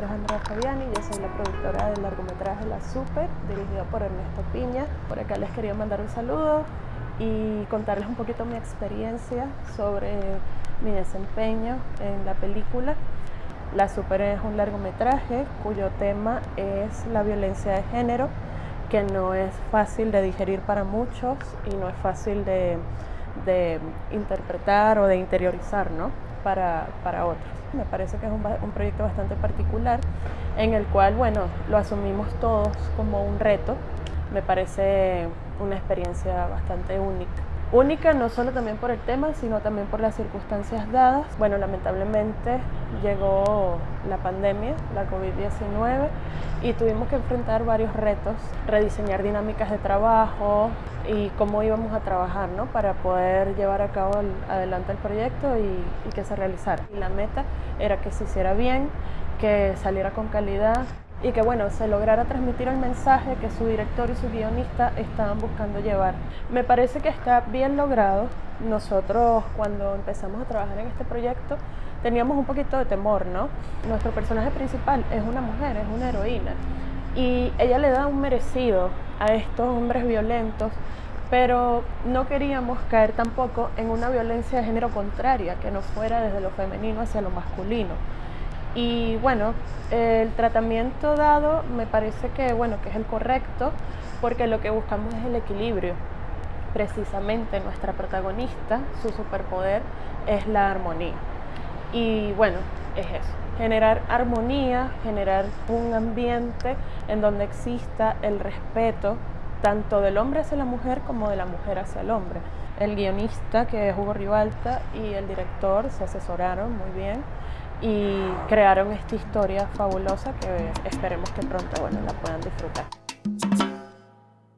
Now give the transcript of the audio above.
nombre Andrea Fabiani, yo soy la productora del largometraje La Super, dirigido por Ernesto Piña. Por acá les quería mandar un saludo y contarles un poquito mi experiencia sobre mi desempeño en la película. La Super es un largometraje cuyo tema es la violencia de género, que no es fácil de digerir para muchos y no es fácil de, de interpretar o de interiorizar ¿no? para, para otros. Me parece que es un, un, proyecto bastante particular en el cual, bueno, lo asumimos todos como un reto. Me parece una experiencia bastante única. Única no solo también por el tema, sino también por las circunstancias dadas. Bueno, lamentablemente llegó la pandemia, la COVID-19, y tuvimos que enfrentar varios retos, rediseñar dinámicas de trabajo y cómo íbamos a trabajar ¿no? para poder llevar a cabo el, adelante el proyecto y, y que se realizara. La meta era que se hiciera bien, que saliera con calidad y que bueno, se lograra transmitir el mensaje que su director y su guionista estaban buscando llevar. Me parece que está bien logrado. Nosotros cuando empezamos a trabajar en este proyecto teníamos un poquito de temor, ¿no? Nuestro personaje principal es una mujer, es una heroína y ella le da un merecido a estos hombres violentos pero no queríamos caer tampoco en una violencia de género contraria, que no fuera desde lo femenino hacia lo masculino. Y bueno, el tratamiento dado me parece que, bueno, que es el correcto porque lo que buscamos es el equilibrio. Precisamente nuestra protagonista, su superpoder es la armonía. Y bueno, es eso, generar armonía, generar un ambiente en donde exista el respeto tanto del hombre hacia la mujer como de la mujer hacia el hombre. El guionista, que es Hugo Ribalta, y el director se asesoraron muy bien y crearon esta historia fabulosa que esperemos que pronto bueno, la puedan disfrutar.